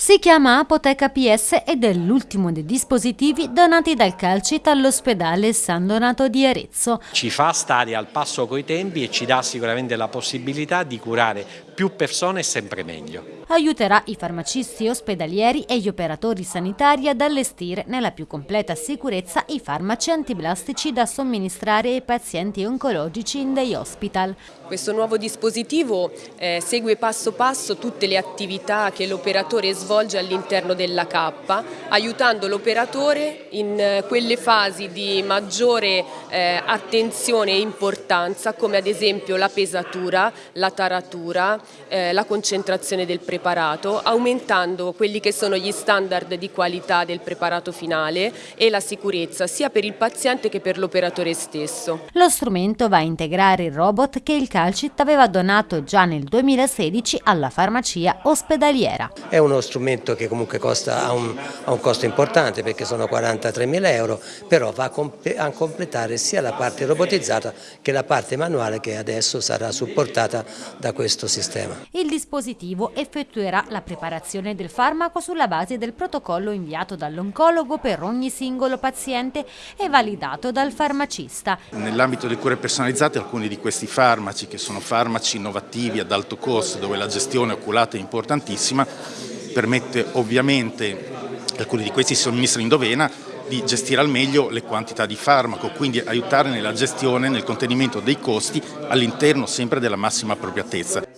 Si chiama Apoteca PS ed è l'ultimo dei dispositivi donati dal Calcit all'ospedale San Donato di Arezzo. Ci fa stare al passo coi tempi e ci dà sicuramente la possibilità di curare più persone sempre meglio. Aiuterà i farmacisti ospedalieri e gli operatori sanitari ad allestire nella più completa sicurezza i farmaci antiblastici da somministrare ai pazienti oncologici in day hospital. Questo nuovo dispositivo eh, segue passo passo tutte le attività che l'operatore svolge all'interno della cappa, aiutando l'operatore in eh, quelle fasi di maggiore eh, attenzione e importanza come ad esempio la pesatura, la taratura, eh, la concentrazione del preparato, aumentando quelli che sono gli standard di qualità del preparato finale e la sicurezza sia per il paziente che per l'operatore stesso. Lo strumento va a integrare il robot che il Calcit aveva donato già nel 2016 alla farmacia ospedaliera. È uno strumento che comunque costa, ha, un, ha un costo importante perché sono 43 mila euro, però va a completare sia la parte robotizzata che la parte manuale che adesso sarà supportata da questo sistema. Il dispositivo effettuerà la preparazione del farmaco sulla base del protocollo inviato dall'oncologo per ogni singolo paziente e validato dal farmacista. Nell'ambito delle cure personalizzate alcuni di questi farmaci, che sono farmaci innovativi ad alto costo, dove la gestione oculata è importantissima, permette ovviamente, alcuni di questi si somministrano in dovena, di gestire al meglio le quantità di farmaco, quindi aiutare nella gestione, nel contenimento dei costi all'interno sempre della massima appropriatezza.